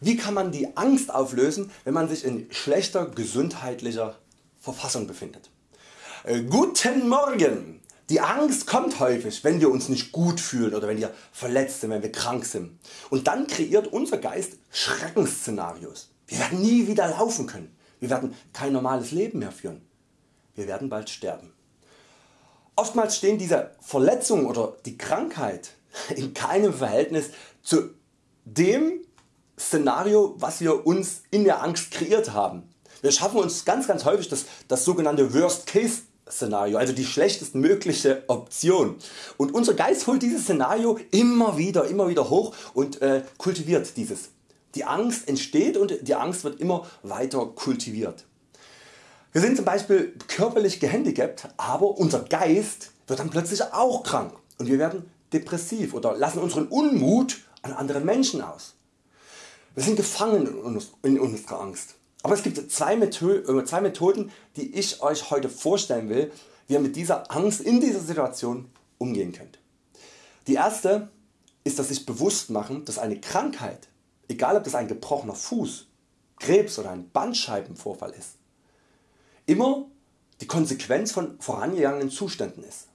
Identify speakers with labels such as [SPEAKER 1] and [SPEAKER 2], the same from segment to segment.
[SPEAKER 1] Wie kann man die Angst auflösen, wenn man sich in schlechter gesundheitlicher Verfassung befindet? Äh, guten Morgen! Die Angst kommt häufig wenn wir uns nicht gut fühlen oder wenn wir verletzt sind, wenn wir krank sind. Und dann kreiert unser Geist Schreckensszenarios. Wir werden nie wieder laufen können. Wir werden kein normales Leben mehr führen. Wir werden bald sterben. Oftmals stehen diese Verletzungen oder die Krankheit in keinem Verhältnis zu dem Szenario was wir uns in der Angst kreiert haben. Wir schaffen uns ganz ganz häufig das, das sogenannte Worst Case Szenario, also die schlechtestmögliche Option. Und unser Geist holt dieses Szenario immer wieder, immer wieder hoch und äh, kultiviert dieses. Die Angst entsteht und die Angst wird immer weiter kultiviert. Wir sind zum Beispiel körperlich gehandicapt, aber unser Geist wird dann plötzlich auch krank und wir werden depressiv oder lassen unseren Unmut an andere Menschen aus. Wir sind gefangen in unserer Angst. Aber es gibt zwei Methoden die ich Euch heute vorstellen will wie ihr mit dieser Angst in dieser Situation umgehen könnt. Die erste ist das sich bewusst machen dass eine Krankheit, egal ob das ein gebrochener Fuß, Krebs oder ein Bandscheibenvorfall ist, immer die Konsequenz von vorangegangenen Zuständen ist.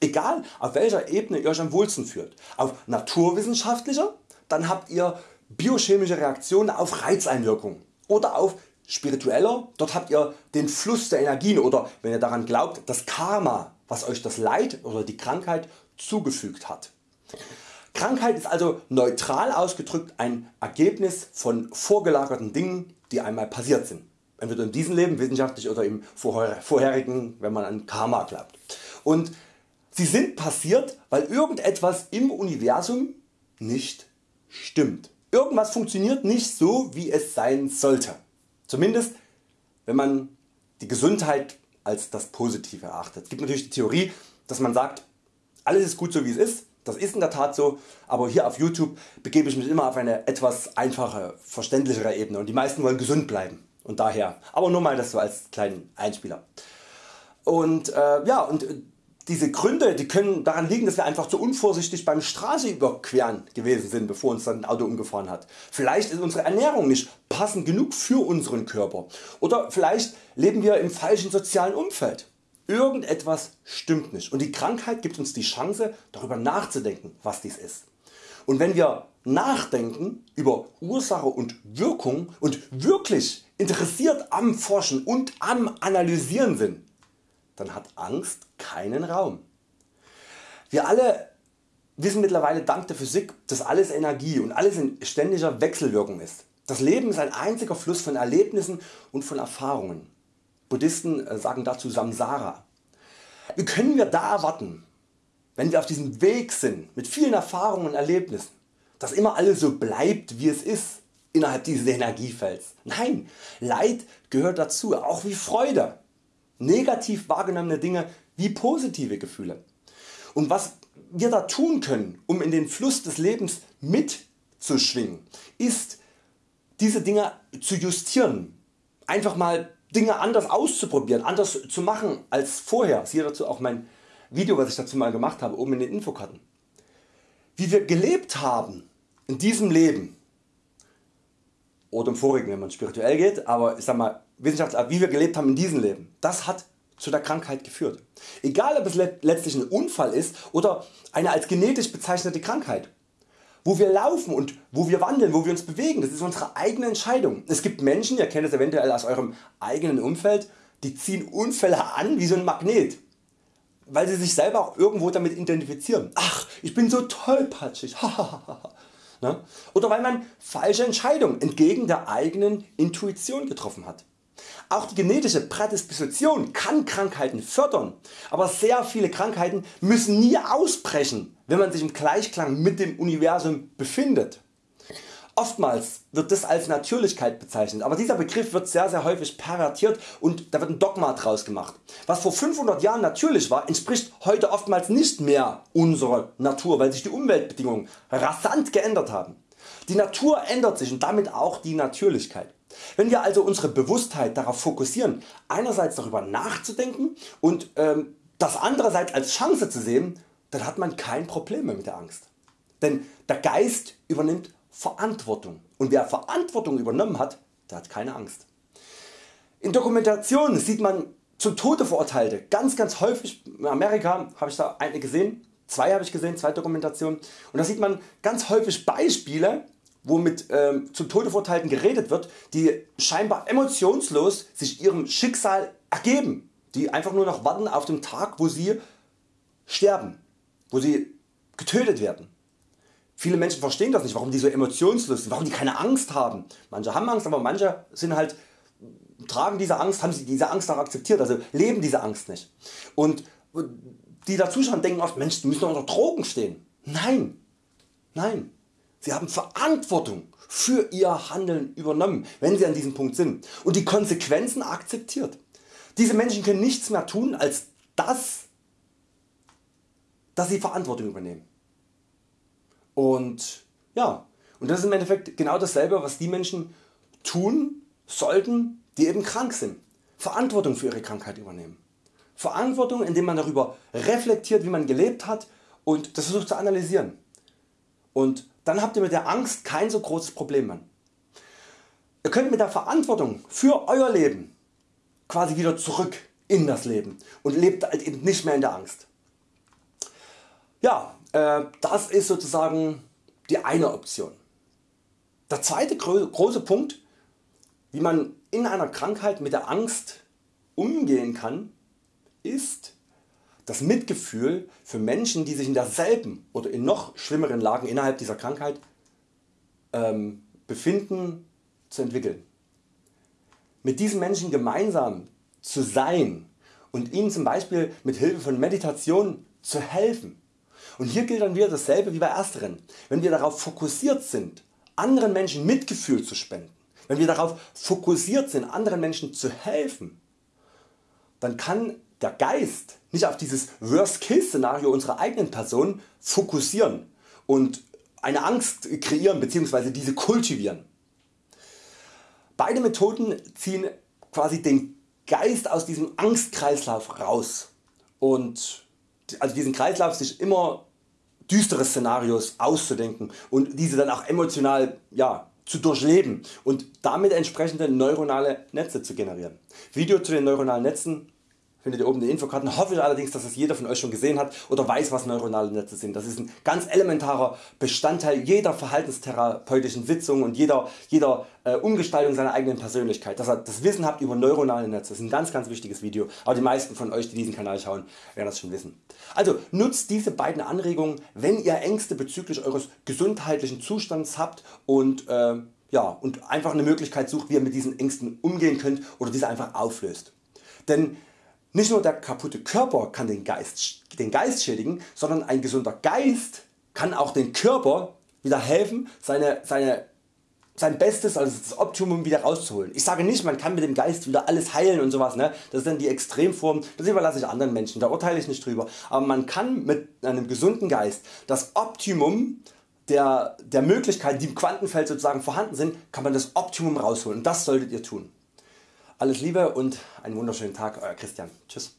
[SPEAKER 1] Egal auf welcher Ebene ihr Euch am wohlsten fühlt, auf naturwissenschaftlicher, dann habt ihr biochemische Reaktionen auf Reizeinwirkungen oder auf spiritueller, dort habt ihr den Fluss der Energien oder wenn ihr daran glaubt das Karma was Euch das Leid oder die Krankheit zugefügt hat. Krankheit ist also neutral ausgedrückt ein Ergebnis von vorgelagerten Dingen die einmal passiert sind. Entweder in diesem Leben wissenschaftlich oder im vorherigen wenn man an Karma glaubt. Und sie sind passiert weil irgendetwas im Universum nicht stimmt. Irgendwas funktioniert nicht so wie es sein sollte. Zumindest wenn man die Gesundheit als das Positive erachtet. Es gibt natürlich die Theorie dass man sagt alles ist gut so wie es ist, das ist in der Tat so, aber hier auf YouTube begebe ich mich immer auf eine etwas einfache, verständlichere Ebene und die meisten wollen gesund bleiben und daher, aber nur mal das so als kleinen Einspieler. Und, äh, ja, und diese Gründe die können daran liegen dass wir einfach zu unvorsichtig beim Straße überqueren gewesen sind bevor uns dann ein Auto umgefahren hat. Vielleicht ist unsere Ernährung nicht passend genug für unseren Körper oder vielleicht leben wir im falschen sozialen Umfeld. Irgendetwas stimmt nicht und die Krankheit gibt uns die Chance darüber nachzudenken was dies ist. Und wenn wir nachdenken über Ursache und Wirkung und wirklich interessiert am Forschen und am Analysieren sind, dann hat Angst keinen Raum. Wir alle wissen mittlerweile dank der Physik dass alles Energie und alles in ständiger Wechselwirkung ist. Das Leben ist ein einziger Fluss von Erlebnissen und von Erfahrungen. Buddhisten äh, sagen dazu Samsara. Wie können wir da erwarten wenn wir auf diesem Weg sind mit vielen Erfahrungen und Erlebnissen, dass immer alles so bleibt wie es ist innerhalb dieses Energiefelds. Nein, Leid gehört dazu, auch wie Freude negativ wahrgenommene Dinge wie positive Gefühle. Und was wir da tun können um in den Fluss des Lebens mitzuschwingen ist diese Dinge zu justieren, einfach mal Dinge anders auszuprobieren, anders zu machen als vorher. Siehe dazu auch mein Video was ich dazu mal gemacht habe oben in den Infokarten. Wie wir gelebt haben in diesem Leben oder im vorigen wenn man spirituell geht, aber ich sag mal wie wir gelebt haben in diesem Leben, das hat zu der Krankheit geführt. Egal ob es letztlich ein Unfall ist oder eine als genetisch bezeichnete Krankheit. Wo wir laufen und wo wir wandeln, wo wir uns bewegen, das ist unsere eigene Entscheidung. Es gibt Menschen, ihr kennt es eventuell aus eurem eigenen Umfeld, die ziehen Unfälle an wie so ein Magnet, weil sie sich selber auch irgendwo damit identifizieren. Ach, ich bin so tollpatschig. Ne? Oder weil man falsche Entscheidungen entgegen der eigenen Intuition getroffen hat. Auch die genetische Prädisposition kann Krankheiten fördern, aber sehr viele Krankheiten müssen nie ausbrechen, wenn man sich im Gleichklang mit dem Universum befindet. Oftmals wird das als Natürlichkeit bezeichnet, aber dieser Begriff wird sehr sehr häufig pervertiert und da wird ein Dogma draus gemacht. Was vor 500 Jahren natürlich war, entspricht heute oftmals nicht mehr unserer Natur, weil sich die Umweltbedingungen rasant geändert haben. Die Natur ändert sich und damit auch die Natürlichkeit. Wenn wir also unsere Bewusstheit darauf fokussieren, einerseits darüber nachzudenken und ähm, das andererseits als Chance zu sehen, dann hat man kein Problem mehr mit der Angst. Denn der Geist übernimmt Verantwortung und wer Verantwortung übernommen hat, der hat keine Angst. In Dokumentationen sieht man zum Tode verurteilte ganz ganz häufig, in Amerika habe ich da eine gesehen, zwei habe ich gesehen, zwei Dokumentationen und da sieht man ganz häufig Beispiele wo mit ähm, zum Tode verurteilten geredet wird, die scheinbar emotionslos sich ihrem Schicksal ergeben, die einfach nur noch warten auf den Tag wo sie sterben, wo sie getötet werden. Viele Menschen verstehen das nicht, warum die so emotionslos sind, warum die keine Angst haben. Manche haben Angst, aber manche sind halt, tragen diese Angst, haben sie diese Angst auch akzeptiert, also leben diese Angst nicht. Und die da zuschauen denken oft, Mensch, die müssen unter Drogen stehen. Nein, nein. Sie haben Verantwortung für ihr Handeln übernommen, wenn sie an diesem Punkt sind und die Konsequenzen akzeptiert. Diese Menschen können nichts mehr tun als das, dass sie Verantwortung übernehmen. Und ja, und das ist im Endeffekt genau dasselbe was die Menschen tun sollten die eben krank sind. Verantwortung für ihre Krankheit übernehmen. Verantwortung indem man darüber reflektiert wie man gelebt hat und das versucht zu analysieren. Und dann habt ihr mit der Angst kein so großes Problem mehr. Ihr könnt mit der Verantwortung für Euer Leben quasi wieder zurück in das Leben und lebt halt eben nicht mehr in der Angst. Ja, äh, das ist sozusagen die eine Option. Der zweite große Punkt wie man in einer Krankheit mit der Angst umgehen kann, ist das Mitgefühl für Menschen die sich in derselben oder in noch schlimmeren Lagen innerhalb dieser Krankheit ähm, befinden zu entwickeln. Mit diesen Menschen gemeinsam zu sein und ihnen zum Beispiel mit Hilfe von Meditation zu helfen. Und hier gilt dann wieder dasselbe wie bei ersteren. Wenn wir darauf fokussiert sind anderen Menschen Mitgefühl zu spenden, wenn wir darauf fokussiert sind anderen Menschen zu helfen, dann kann der Geist nicht auf dieses Worst-Case-Szenario unserer eigenen Person fokussieren und eine Angst kreieren bzw. diese kultivieren. Beide Methoden ziehen quasi den Geist aus diesem Angstkreislauf raus und also diesen Kreislauf sich immer düstere Szenarios auszudenken und diese dann auch emotional ja, zu durchleben und damit entsprechende neuronale Netze zu generieren. Video zu den neuronalen Netzen findet ihr oben den Infokarten. Hoffe ich allerdings dass es jeder von Euch schon gesehen hat oder weiß was neuronale Netze sind. Das ist ein ganz elementarer Bestandteil jeder verhaltenstherapeutischen Sitzung und jeder, jeder äh, Umgestaltung seiner eigenen Persönlichkeit. Dass ihr das Wissen habt über neuronale Netze. Das ist ein ganz ganz wichtiges Video, aber die meisten von Euch die diesen Kanal schauen werden das schon wissen. Also nutzt diese beiden Anregungen wenn ihr Ängste bezüglich Eures gesundheitlichen Zustands habt und äh, ja, und einfach eine Möglichkeit sucht wie ihr mit diesen Ängsten umgehen könnt oder diese einfach auflöst. Denn nicht nur der kaputte Körper kann den Geist, den Geist schädigen, sondern ein gesunder Geist kann auch den Körper wieder helfen seine, seine, sein Bestes, also das Optimum wieder rauszuholen. Ich sage nicht man kann mit dem Geist wieder alles heilen und sowas, ne? das ist dann die Extremform, das überlasse ich anderen Menschen, da urteile ich nicht drüber. Aber man kann mit einem gesunden Geist das Optimum der, der Möglichkeiten die im Quantenfeld sozusagen vorhanden sind, kann man das Optimum rausholen und das solltet ihr tun. Alles Liebe und einen wunderschönen Tag Euer Christian. Tschüss.